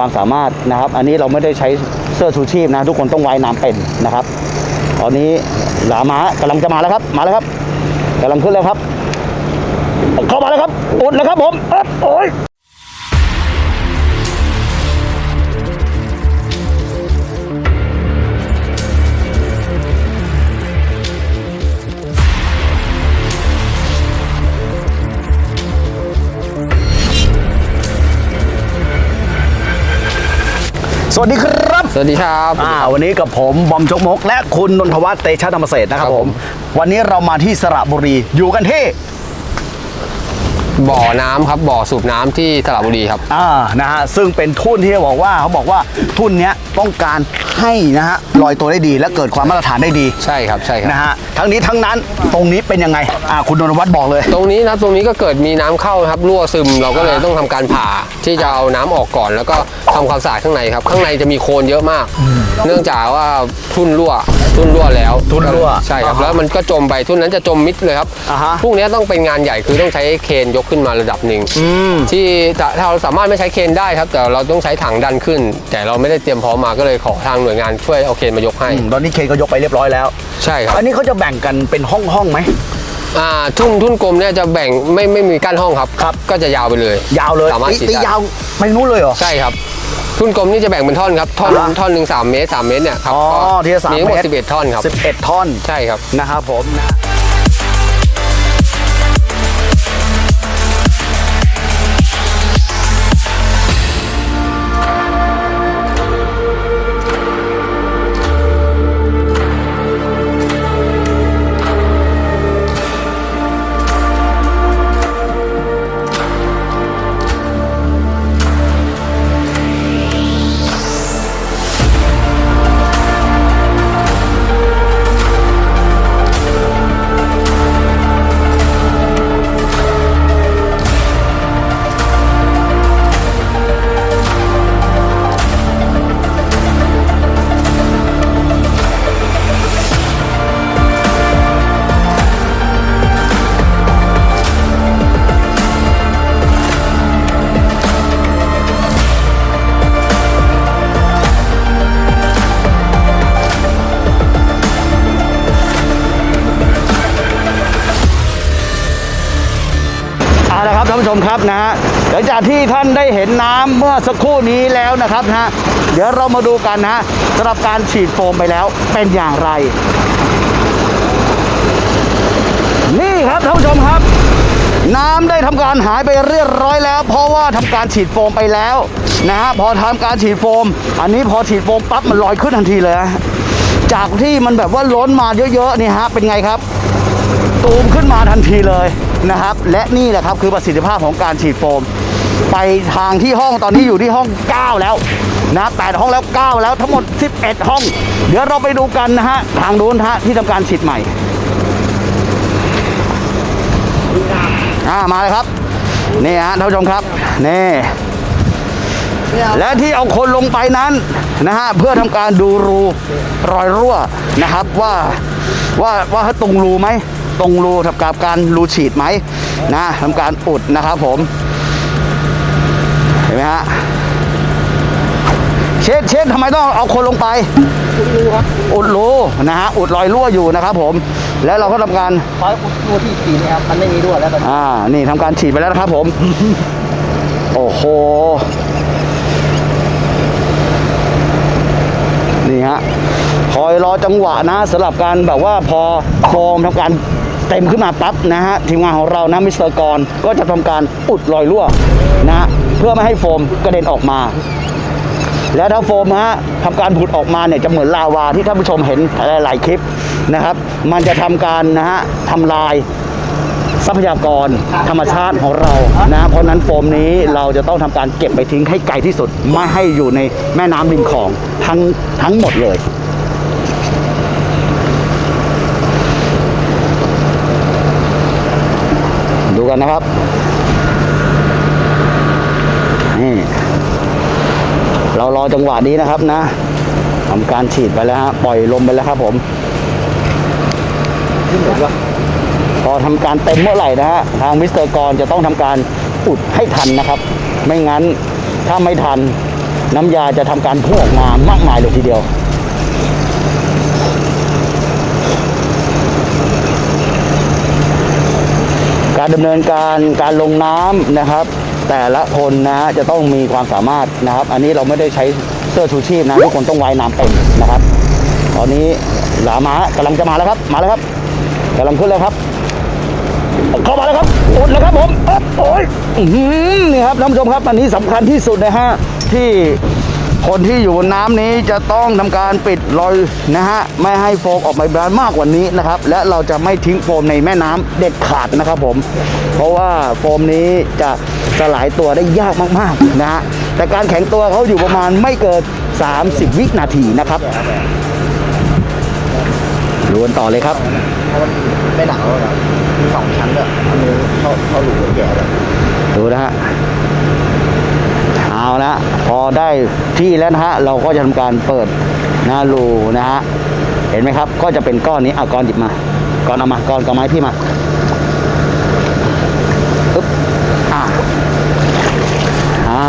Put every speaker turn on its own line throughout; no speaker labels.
ความสามารถนะครับ อันนี้เราไม่ได้ใช้เสื้อชูชีพนะ ทุกคนต้องว่ายน้ำเป็นนะครับ ตอนนี้หลามากำลังจะมาแล้วครับ มาแล้วครับกำลังขึ้นแล้วครับ เข้ามาแล้วครับอุดแล้วครับผมโอ๊ะโอ้ย สวัสดีครับ
สวัสดีครับ
อ่าวันนี้กับผมบอมจกมก และคุณนนทวัฒน์เตชะธรรมเศรษฐ์นะครับ
ครับ
ผ
ผมม
วันนี้เรามาที่สระบุรีอยู่กันที่
บ่อน้ำครับบ่อสูบน้ำที่สระบุรีครับ
อ่านะฮะซึ่งเป็นทุ่นที่บอกว่าเขาบอกว่าทุ่นเนี้ยต้องการให้นะฮะลอยตัวได้ดีและเกิดความมาตรฐานได้ดี
ใช่ครับใช่ครับ
นะฮะทั้งนี้ทั้งนั้นตรงนี้เป็นยังไงอ่าคุณนนทวัฒน์บอกเลย
ตรงนี้นะครับตรงนี้ก็เกิดมีน้ำเข้านะครับรั่วซึมเราก็เลยต้องทำการผ่าที่จะเอาน้ำออกก่อน แล้วก็ทำความสะอาดข้างในครับ ข้างในจะมีโคลนเยอะมาก เนื่องจากว่าทุ่นรั่วทุ่นรั่วแล้ว
ทุ่นรั่ว
ใช่ครับ
อ่าฮะ
แล้วมันก็จมไปทุ่นนั้นจะจมมิดเลยครับ
อ่าฮะ
พวกนี้ต้องเป็นงานใหญ่คือต้องใช้เครนยกขึ้นมาระดับหนึ่ง
อืม
ที่จะถ้าเราสามารถไม่ใช้เครนได้ครับ แต่เราต้องใช้ถังดันขึ้น แต่เราไม่ได้เตรียมพร้อมมาก็เลยขอทางหน่วยงานช่วยเอาเครนมายกให้
อืมตอนนี้เคนก็ยกไปเรียบร้อยแล้ว
ใช่ครับ
อันนี้เขาจะแบ่งกันเป็นห้องห้องๆไหม
อ่าทุ่นทุ่นกลมเนี่ยจะแบ่งไม่ไม่มีกั้นห้องครับ
ครับ
ก็จะยาวไปเลย
ยาวเลย
สามารถ
ตี
ฉีด
ตี
ได้
ยาวไปนู้นเลยเหรอ
ใช่ครับ ทุ่นกลมนี่จะแบ่งเป็นท่อนครับ ท่อน
อ่าฮะ
ท่อนหนึ่งสามเมตรสามเมตรเนี่ยครับ
อ๋อ
ก็
ทีละสาม
มีทั้งหมด
เมตร
สิบเอ็ดท่อนครับ
11ท่อน
ใช่ครับ
นะครับผมนะ มครับนะฮะหลังจากที่ท่านได้เห็นน้ำเมื่อสักครู่นี้แล้วนะครับนะฮะเดี๋ยวเรามาดูกันนะสำหรับการฉีดโฟมไปแล้วเป็นอย่างไร นี่ครับท่านผู้ชมครับ น้ำได้ทำการหายไปเรียบร้อยแล้ว เพราะว่าทำการฉีดโฟมไปแล้วนะฮะพอทำการฉีดโฟม อันนี้พอฉีดโฟมปั๊บมันลอยขึ้นทันทีเลยจากที่มันแบบว่าล้นมาเยอะๆนี่ฮะเป็นไงครับ ตูมขึ้นมาทันทีเลย นะครับ และนี่แหละครับคือประสิทธิภาพของการฉีดโฟม ไปทางที่ห้องตอนนี้อยู่ที่ห้อง 9 แล้วนะแปดห้องแล้ว 9 แล้วทั้งหมด 11 ห้อง เดี๋ยวเราไปดูกันนะฮะทางนู้นฮะที่ทำการฉีดใหม่อ่ามาเลยครับนี่ฮะท่านผู้ชมครับนี่และที่เอาคนลงไปนั้นนะฮะเพื่อทำการดูรูรอยรั่วนะครับว่าว่าว่าตรงรูไหม ตรงรูทำการการรูฉีดไหมนะทำการอุดนะครับผม เห็นไหมฮะเช็ดเช็ดทำไมต้องเอาคนลงไป อุดรูนะฮะอุดรอยรั่วอยู่นะครับผม แล้วเราก็ทำการ
เพราะตัวที่ฉีดนะครับมันไม่มีรั่วแล้วตอนนี้
อ่านี่ทำการฉีดไปแล้วนะครับผม โอ้โหนี่ฮะคอยรอจังหวะนะสำหรับการแบบว่าพอโฟมทำการเต็มขึ้นมาปั๊บนะฮะทีมงานของเรานะมิสเตอร์กรก็จะทำการอุดรอยรั่วนะเพื่อไม่ให้โฟมกระเด็นออกมา แล้วถ้าโฟมฮะทำการผุดออกมาเนี่ยจะเหมือนลาวาที่ท่านผู้ชมเห็นหลาย ๆ คลิปนะครับ มันจะทำการนะฮะทำลายทรัพยากรธรรมชาติของเรานะ เพราะนั้นโฟมนี้เราจะต้องทำการเก็บไปทิ้งให้ไกลที่สุด ไม่ให้อยู่ในแม่น้ำริมคลองทั้งทั้งหมดเลย นนะครับนี่เรารอจังหวะนี้นะครับนะทำการฉีดไปแล้วฮะปล่อยลมไปแล้วครับผมพอทำการเต็มเมื่อไหร่นะฮะทางมิสเตอร์กรจะต้องทำการอุดให้ทันนะครับ ไม่งั้นถ้าไม่ทันน้ำยาจะทำการพุ่งออกมามากมายเลยทีเดียว การดำเนินการการลงน้ำนะครับ แต่ละคนนะจะต้องมีความสามารถนะครับ อันนี้เราไม่ได้ใช้เสื้อชูชีพนะทุกคนต้องว่ายน้ำเป็นนะครับ ตอนนี้หลามากำลังจะมาแล้วครับ มาแล้วครับกำลังขึ้นแล้วครับ เข้ามาแล้วครับอุดแล้วครับผมโอ้ยนี่ครับท่านผู้ชมครับอันนี้สำคัญที่สุดนะฮะที่ คนที่อยู่บนน้ำนี้จะต้องทำการปิดรอยนะฮะไม่ให้โฟมออกมาบานมากกว่านี้นะครับ และเราจะไม่ทิ้งโฟมในแม่น้ำเด็ดขาดนะครับผม เพราะว่าโฟมนี้จะสลายตัวได้ยากมากๆนะฮะแต่การแข็งตัวเขาอยู่ประมาณไม่เกิน 30 วินาทีนะครับดูกันต่อเลยครับ
เพราะมันไม่หนาวหรอกมีสองชั้นด้วยอันนี้เข้าเข้าหลุมแก่เลย
ดูนะฮะ เอาละพอ ได้ที่แล้วนะฮะเราก็จะทำการเปิดหน้ารูนะฮะเห็นไหมครับ ก็จะเป็นก้อนนี้เอาก้อนหยิบมาก้อนเอามาก้อนกับไม้พี่มาอึ๊บอ่าอ่า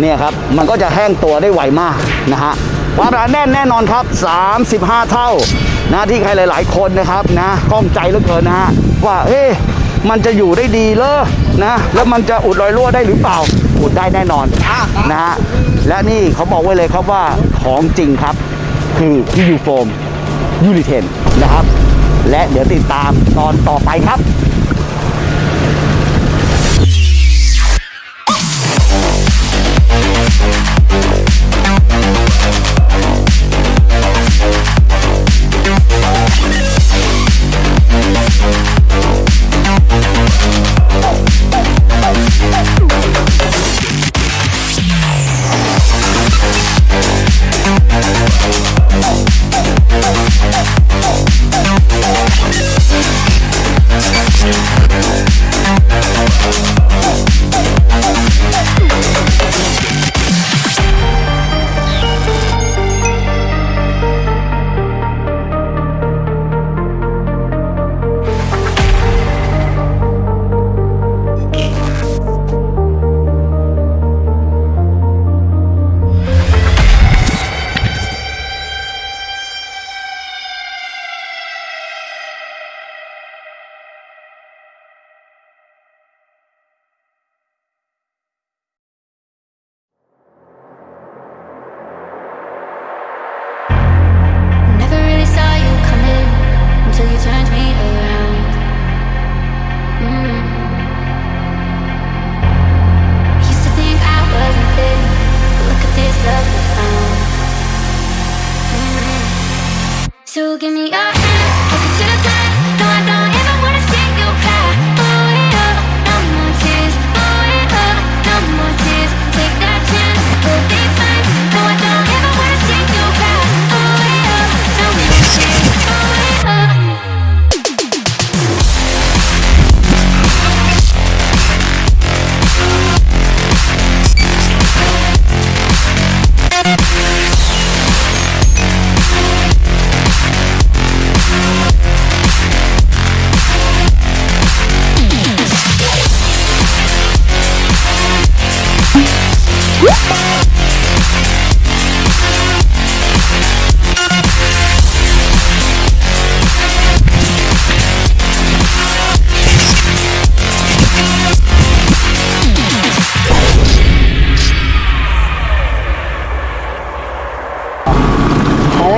เนี่ยครับมันก็จะแห้งตัวได้ไวมากนะฮะความหนาแน่นแน่นอนครับ 35 เท่านะที่ใครหลาย ๆ คนนะครับนะข้องใจเหลือเกินนะฮะว่าเอ๊ะ มันจะอยู่ได้ดีเลยนะแล้วมันจะอุดรอยรั่วได้หรือเปล่า อุดได้แน่นอนนะฮะและนี่เขาบอกไว้เลยครับว่าของจริงครับ คือที่ยูโฟมยูริเทนนะครับ และเดี๋ยวติดตามตอนต่อไปครับ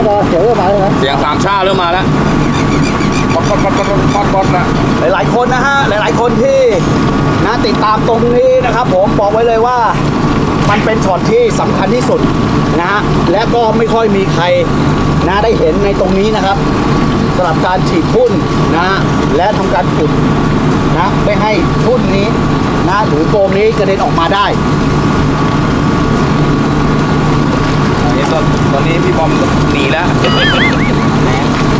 มาแล้วก็เสียวเริ่มมาแล้วนะ
เสียงสามชาเริ่มมาแล้วป๊อดป๊อดป๊อดป๊อดป๊อดป๊อดนะ
หลายๆคนนะฮะหลาย ๆ คนที่นะติดตามตรงนี้นะครับผมบอกไว้เลยว่ามันเป็นช็อตที่สำคัญที่สุดนะฮะและก็ไม่ค่อยมีใครนะได้เห็นในตรงนี้นะครับสำหรับการฉีดทุ่นนะฮะและทำการขุดนะไม่ให้ทุ่นนี้นะหรือโฟมนี้กระเด็นออกมาได้
อันนี้ตอนตอนนี้พี่บอมหนีแล้ว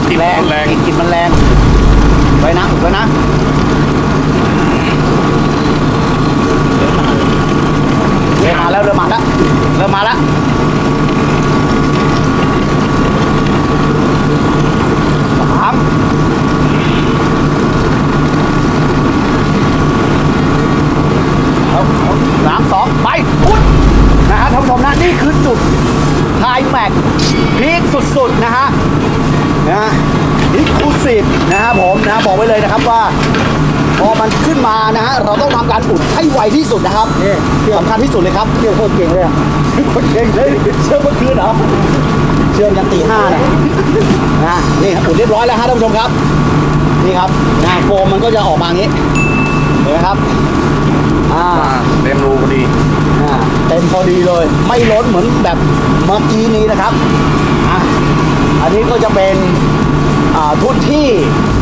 กลิ่น
แรง
มันแรง
กลิ่นมันแรงไว้นะไว้นะเริ่มมาแล้วเริ่มมาแล้วเริ่มมาแล้วสามเอาเอา สามสองไปพุดนะฮะท่านผู้ชมนะนี่คือจุดไฮแม็กพีคสุดๆนะฮะนะฮะอิคลูซีฟนะครับผมนะบอกไว้เลยนะครับว่า พอมันขึ้นมานะฮะเราต้องทำการอุดให้ไวที่สุดนะครับนี่สำคัญที่สุดเลยครับเชื่อโคตรเก่งเลยอะโคตรเก่งเลยเชื่อเมื่อคืนเหรอเชื่อยันตีห้าเนี่ยนะนี่อุดเรียบร้อยแล้วฮะท่านผู้ชมครับนี่ครับนะโฟมมันก็จะออกมาอย่างนี้เห็นไหมครับ อ่า
เต็มรูพอดี
อ่าเต็มพอดีเลย ไม่ล้นเหมือนแบบเมื่อกี้นี้นะครับอะอันนี้ก็จะเป็นอ่าทุนที่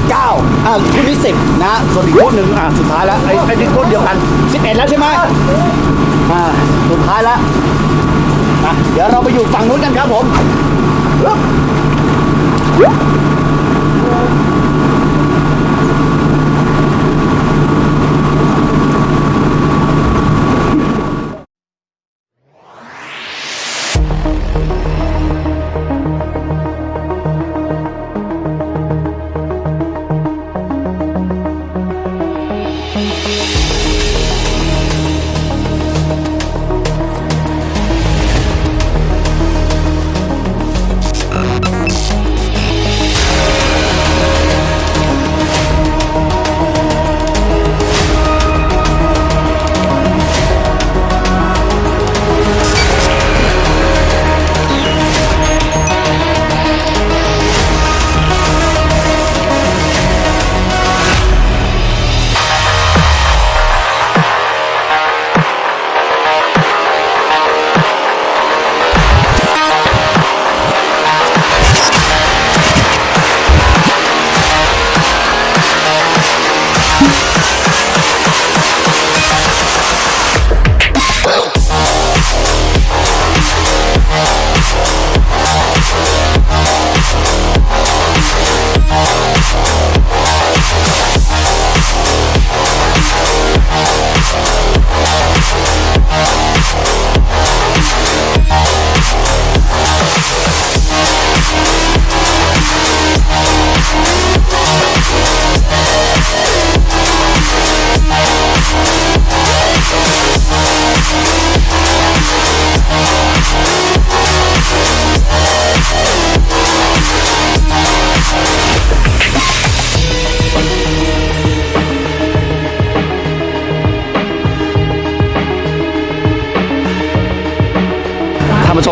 9อ่าทุนที่10นะส่วนอีกทุนหนึ่งอ่าสุดท้ายแล้วไอ้ไอ้นี่ทุนเดียวกัน 11 แล้วใช่ไหมอ่าสุดท้ายแล้วอะเดี๋ยวเราไปอยู่ฝั่งนู้นกันครับผม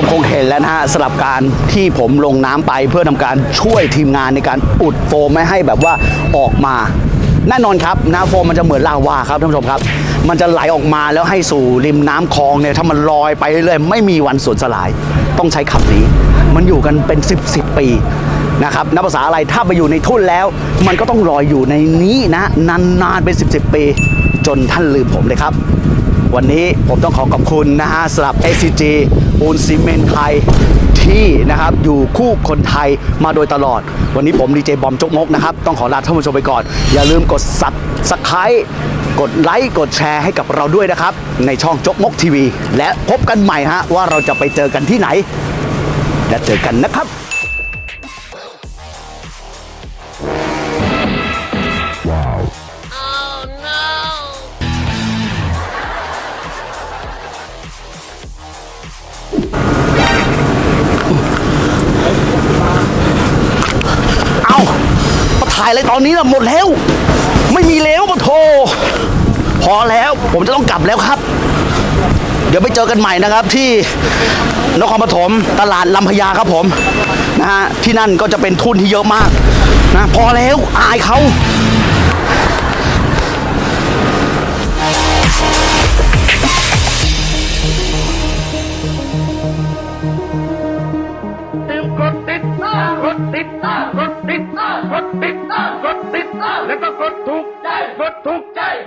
มคงเห็นแล้วนะฮะสำหรับการที่ผมลงน้ำไปเพื่อทำการช่วยทีมงานในการอุดโฟมไม่ให้แบบว่าออกมาแน่นอนครับน้ำโฟมมันจะเหมือนลาวาครับท่านผู้ชมครับ มันจะไหลออกมาแล้วให้สู่ริมน้ำคลองเนี่ยถ้ามันลอยไปเรื่อยๆไม่มีวันสูญสลาย ต้องใช้คำนี้ มันอยู่กันเป็น 10บสปีนะครับนับภาษาอะไรถ้าไปอยู่ในทุ่นแล้ว มันก็ต้องลอยอยู่ในนี้นะนานๆเป็น 10บสปี จนท่านลืมผมเลยครับ วันนี้ผมต้องขอขอบคุณนะฮะสำหรับ SCG ปูนซีเมนต์ไทยที่นะครับอยู่คู่คนไทยมาโดยตลอด วันนี้ผมดีเจบอมจกมกนะครับ ต้องขอลาท่านผู้ชมไปก่อน อย่าลืมกด subscribe กดไลค์กดแชร์ให้กับเราด้วยนะครับ ในช่องจกมกทีวี และพบกันใหม่ฮะว่าเราจะไปเจอกันที่ไหน และเจอกันนะครับาถ่ายตอนนี้นะหมดแล้ว ไม่มีแล้วปะโทพอแล้วผมจะต้องกลับแล้วครับ เดี๋ยวไปเจอกันใหม่นะครับที่นครปฐมตลาดลำพญาครับผมนะฮะที่นั่นก็จะเป็นทุนที่เยอะมากนะพอแล้วอายเขา
ติด